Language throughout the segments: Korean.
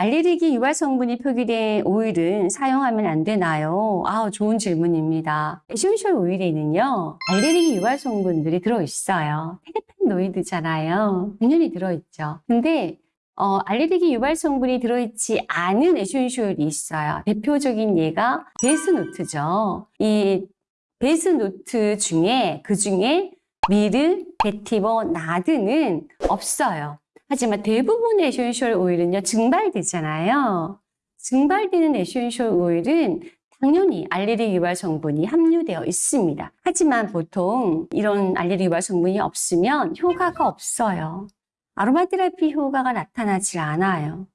알레르기 유발 성분이 표기된 오일은 사용하면 안 되나요? 아, 좋은 질문입니다. essential 오일에는요, 알레르기 유발 성분들이 들어있어요. terpenoid잖아요. 당연히 들어있죠. 근데 어, 알레르기 유발 성분이 들어있지 않은 essential이 있어요. 대표적인 예가 base note죠. 이 base note 중에 그 중에 myrrh, vetiver, nard는 없어요. 하지만 대부분의 essential 오일은요, 증발되잖아요. 증발되는 essential 오일은 당연히 알레르기 유발 성분이 함유되어 있습니다. 하지만 보통 이런 알레르기 유발 성분이 없으면 효과가 없어요. 아로마 테라피 효과가 나타나지 않아요.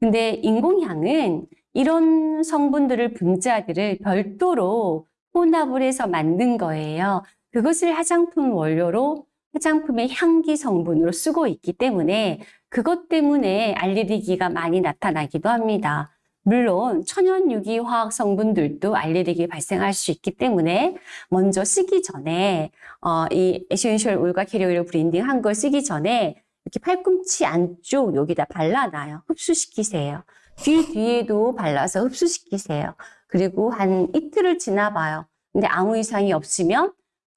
근데 인공향은 이런 성분들을 분자들을 별도로 혼합을 해서 만든 거예요. 그것을 화장품 원료로 화장품의 향기 성분으로 쓰고 있기 때문에 그것 때문에 알레르기가 많이 나타나기도 합니다. 물론 천연 유기 화학 성분들도 알레르기 발생할 수 있기 때문에 먼저 쓰기 전에 어, 이 essential 오일과 캐리 오일 blending 한 걸 쓰기 전에 이렇게 팔꿈치 안쪽 여기다 발라놔요. 흡수시키세요. 귀 뒤에도 발라서 흡수시키세요. 그리고 한 이틀을 지나봐요. 근데 아무 이상이 없으면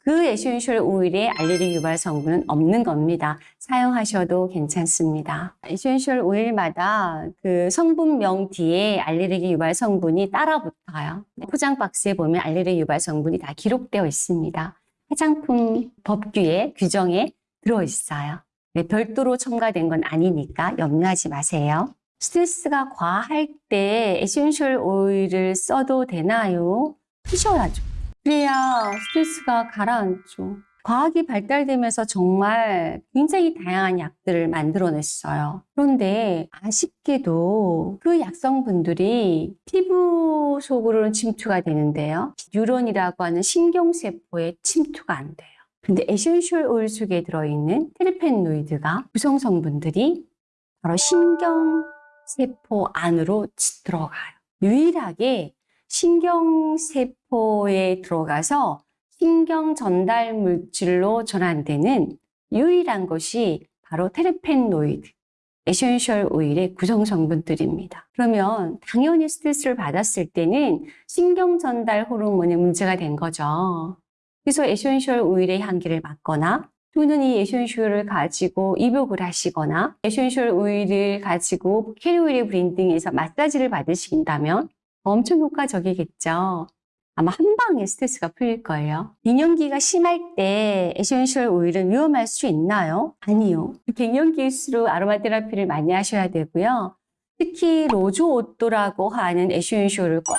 그 essential oil에 알레르기 유발 성분은 없는 겁니다. 사용하셔도 괜찮습니다. essential oil마다 그 성분명 뒤에 알레르기 유발 성분이 따라 붙어요. 포장 박스에 보면 알레르기 유발 성분이 다 기록되어 있습니다. 화장품 법규에 규정에 들어 있어요. 네, 별도로 첨가된 건 아니니까 염려하지 마세요. 스트레스가 과할 때 essential oil을 써도 되나요? 쓰셔야죠. 그래야 스트레스가 가라앉죠. 과학이 발달되면서 정말 굉장히 다양한 약들을 만들어냈어요. 그런데 아쉽게도 그 약성분들이 피부 속으로는 침투가 되는데요. 뉴런이라고 하는 신경세포에 침투가 안 돼요. 근데 essential oil 속에 들어있는 terpenoid가 구성 성분들이 바로 신경세포 안으로 들어가요. 유일하게 신경세포에 들어가서 신경 전달 물질로 전환되는 유일한 것이 바로 terpenoid, essential oil의 구성 성분들입니다. 그러면 당연히 스트레스를 받았을 때는 신경 전달 호르몬에 문제가 된 거죠. 그래서 essential oil의 향기를 맡거나 또는 이 essential을 가지고 입욕을 하시거나 essential oil을 가지고 carrier oil에 blending해서 마사지를 받으신다면 엄청 효과적이겠죠. 아마 한 방에 스트레스가 풀릴 거예요. 갱년기가 심할 때 essential oil은 위험할 수 있나요? 아니요. 갱년기일수록 aromatherapy를 많이 하셔야 되고요. 특히 rose otto라고 하는 essential을 꼭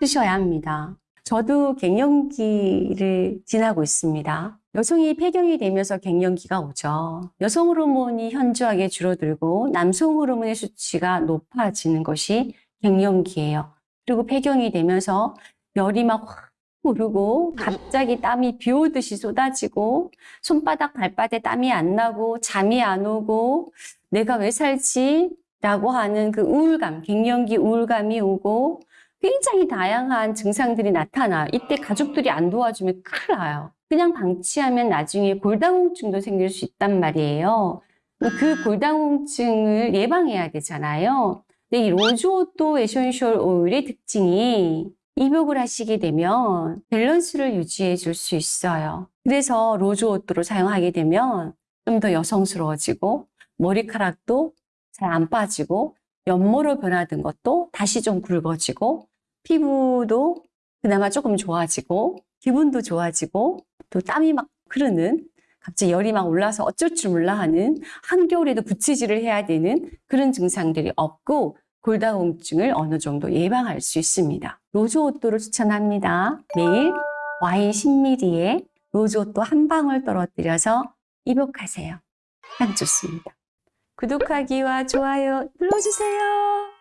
쓰셔야 합니다. 저도 갱년기를 지나고 있습니다. 여성이 폐경이 되면서 갱년기가 오죠. 여성 호르몬이 현저하게 줄어들고 남성 호르몬의 수치가 높아지는 것이 갱년기예요. 그리고 폐경이 되면서 열이 막 확 오르고 갑자기 땀이 비 오듯이 쏟아지고 손바닥 발바닥에 땀이 안 나고 잠이 안 오고 내가 왜 살지? 라고 하는 그 우울감, 갱년기 우울감이 오고 굉장히 다양한 증상들이 나타나요. 이때 가족들이 안 도와주면 큰일 나요. 그냥 방치하면 나중에 골다공증도 생길 수 있단 말이에요. 그 골다공증을 예방해야 되잖아요. 근데 이 rose otto essential oil의 특징이 입욕을 하시게 되면 밸런스를 유지해 줄 수 있어요. 그래서 rose otto를 사용하게 되면 좀 더 여성스러워지고 머리카락도 잘 안 빠지고 연모로 변화된 것도 다시 좀 굵어지고 피부도 그나마 조금 좋아지고 기분도 좋아지고 또 땀이 막 흐르는 갑자기 열이 막 올라서 어쩔 줄 몰라 하는 한겨울에도 부치질을 해야 되는 그런 증상들이 없고 골다공증을 어느 정도 예방할 수 있습니다. 로즈오또를 추천합니다. 매일 와인 10ml에 로즈오또 한 방울 떨어뜨려서 입욕하세요. 참 좋습니다. 구독하기와 좋아요 눌러주세요.